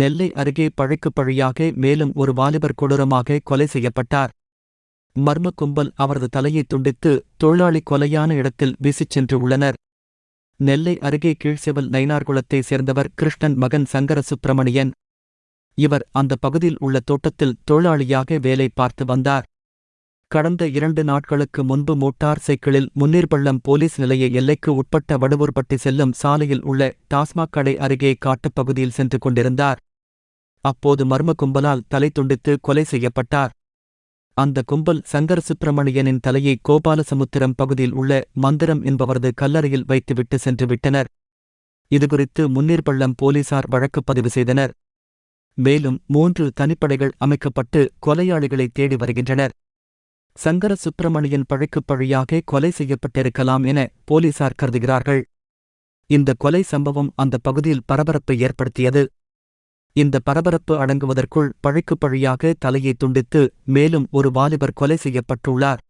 நெல்லை அருகே பழைக்கு பழியாக மேலும் ஒரு வாலிபர் கொடூரமாக கொலை செய்யப்பட்டார். மர்ம கும்பல் அவரது தலையை துண்டித்து தொழிலாளி கொலையான இடத்தில் வீசிச் சென்று உள்ளனர். நெல்லை அருகே கீழ்செவல் நைனார்குளத்தைச் சேர்ந்தவர் கிருஷ்ணன் மகன் சங்கர சுப்பிரமணியன் இவர் அந்த பகுதியில் உள்ள தோட்டத்தில் தொழிலாளியாக வேலை பார்த்து வந்தார். கடந்த இரண்டு நாட்களுக்கு முன்பு மோட்டார் சைக்கிளில் முன்னீர்பள்ளம் போலீஸ் நிலைய எல்லைக்கு உட்பட்ட வடுவூர்பட்டி செல்லும் சாலையில் உள்ள டாஸ்மாக் கடை அருகே காட்டுப்பகுதியில் சென்று கொண்டிருந்தார். அப்போது மர்ம கும்பலால் தலை துண்டித்து கொலை செய்யப்பட்டார். அந்த கும்பல் சங்கர சுப்பிரமணியனின் தலையை கோபாலசமுத்திரம் பகுதியில் உள்ள மந்திரம் என்பவரது கல்லறையில் வைத்துவிட்டு சென்று விட்டனர். இதுகுறித்து முன்னீர்பள்ளம் போலீசார் வழக்கு பதிவு செய்தனர். மேலும் மூன்று தனிப்படைகள் அமைக்கப்பட்டு கொலையாளிகளை தேடி வருகின்றனர். சங்கர சுப்பிரமணியன் பழைக்குப் பழியாக கொலை செய்யப்பட்டிருக்கலாம் என போலீசார் கருதுகிறார்கள். இந்த கொலை சம்பவம் அந்த பகுதியில் பரபரப்பை ஏற்படுத்தியது. இந்த பரபரப்பு அடங்குவதற்குள் பழைக்குப் பழியாக தலையை துண்டித்து மேலும் ஒரு வாலிபர் கொலை செய்யப்பட்டுள்ளார்.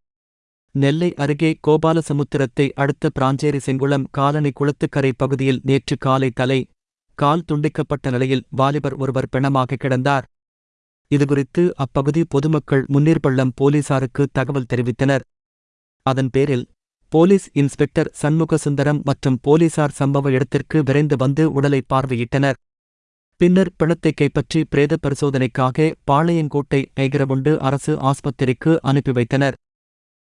நெல்லை அருகே கோபாலசமுத்திரத்தை அடுத்த பிராஞ்சேரி செங்குளம் காலனி குளத்துக்கரை பகுதியில் நேற்று காலை தலை கால் துண்டிக்கப்பட்ட நிலையில் வாலிபர் ஒருவர் பிணமாக கிடந்தார். இதுகுறித்து அப்பகுதி பொதுமக்கள் முன்னீர்பள்ளம் போலீசாருக்கு தகவல் தெரிவித்தனர். அதன் பேரில் போலீஸ் இன்ஸ்பெக்டர் சண்முகசுந்தரம் மற்றும் போலீசார் சம்பவ இடத்திற்கு விரைந்து வந்து உடலை பார்வையிட்டனர். பின்னர் பிணத்தை கைப்பற்றி பிரேத பரிசோதனைக்காக பாளையங்கோட்டை ஐகிரவுண்டு அரசு ஆஸ்பத்திரிக்கு அனுப்பி வைத்தனர்.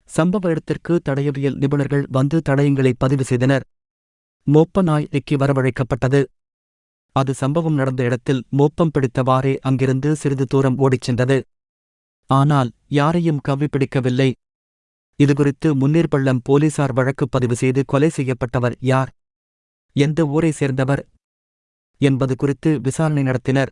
சம்பவ இடத்திற்கு தடயவியல் நிபுணர்கள் வந்து தடயங்களை பதிவு செய்தனர். மோப்ப நாய் வரவழைக்கப்பட்டது. அது சம்பவம் நடந்த இடத்தில் மோப்பம் பிடித்தவாறே அங்கிருந்து சிறிது தூரம் ஓடிச் சென்றது. ஆனால் யாரையும் கவ்விப்பிடிக்கவில்லை இதுகுறித்து முன்னீர்பள்ளம் போலீசார் வழக்கு பதிவு செய்து கொலை செய்யப்பட்டவர் யார்? எந்த ஊரை சேர்ந்தவர்? என்பது குறித்து விசாரணை நடத்தினர்.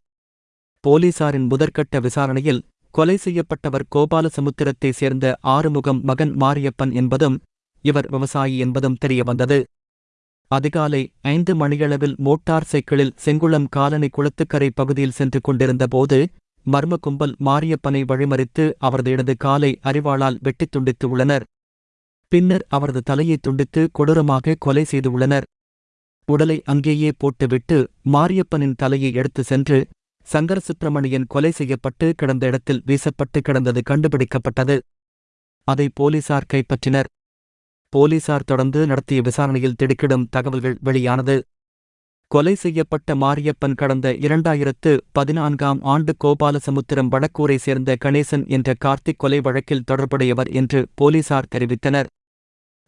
போலீசாரின் முதற்கட்ட விசாரணையில் கொலை செய்யப்பட்டவர் கோபாலசமுத்திரத்தைச் சேர்ந்த ஆறுமுகம் மகன் மாரியப்பன் என்பதும் இவர் விவசாயி என்பதும் தெரியவந்தது. அதிகாலை ஐந்து மணியளவில் மோட்டார் சைக்கிளில் செங்குளம் காலனி குளத்துக்கரை பகுதியில் சென்று கொண்டிருந்தபோது மர்ம கும்பல் மாரியப்பனை வழிமறித்து அவரது இடது காலை அறிவாளால் வெட்டித் துண்டித்து உள்ளனர். பின்னர் அவரது தலையை துண்டித்து கொடூரமாக கொலை செய்துள்ளனர் உடலை அங்கேயே போட்டுவிட்டு மாரியப்பனின் தலையை எடுத்து சென்று சங்கர சுப்பிரமணியன் கொலை செய்யப்பட்டு கிடந்த இடத்தில் வீசப்பட்டு கிடந்தது கண்டுபிடிக்கப்பட்டது. அதை போலீசார் கைப்பற்றினர். போலீசார் தொடர்ந்து நடத்திய விசாரணையில் திடுக்கிடும் தகவல்கள் வெளியானது. கொலை செய்யப்பட்ட மாரியப்பன் கடந்த இரண்டாயிரத்து பதினான்காம் ஆண்டு கோபாலசமுத்திரம் வடக்கூரை சேர்ந்த கணேசன் என்ற கார்த்திக் கொலை வழக்கில் தொடர்புடையவர் என்று போலீசார் தெரிவித்தனர்.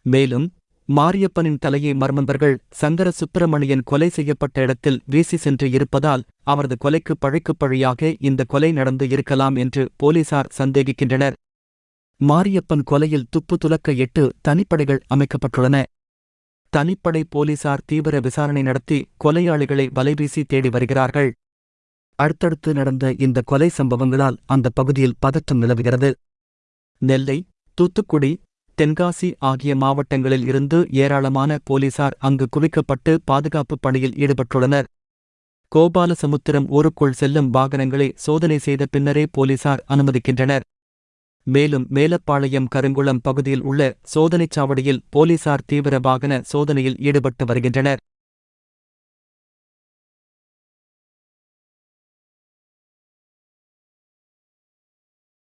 மேலும் மாரியப்பனின் தலையை மர்மந்தர்கள் சங்கர சுப்பிரமணியன் கொலை செய்யப்பட்ட இடத்தில் வீசி சென்று இருப்பதால் அவரது கொலைக்கு பழைக்குப் பழியாக இந்த கொலை நடந்து இருக்கலாம் என்று போலீசார் சந்தேகிக்கின்றனர். மாரியப்பன் கொலையில் துப்பு துலக்க எட்டு தனிப்படைகள் அமைக்கப்பட்டுள்ளன. தனிப்படை போலீசார் தீவிர விசாரணை நடத்தி கொலையாளிகளை வலைவீசி தேடி வருகிறார்கள். அடுத்தடுத்து நடந்த இந்த கொலை சம்பவங்களால் அந்த பகுதியில் பதற்றம் நிலவுகிறது. நெல்லை தூத்துக்குடி தென்காசி ஆகிய மாவட்டங்களில் இருந்து ஏராளமான போலீசார் அங்கு குவிக்கப்பட்டு பாதுகாப்பு பணியில் ஈடுபட்டுள்ளனர். கோபாலசமுத்திரம் ஊருக்குள் செல்லும் வாகனங்களை சோதனை செய்த பின்னரே போலீசார் அனுமதிக்கின்றனர். மேலும் மேலப்பாளையம் கருங்குளம் பகுதியில் உள்ள சோதனைச் சாவடியில் போலீசார் தீவிர வாகன சோதனையில் ஈடுபட்டு வருகின்றனர்.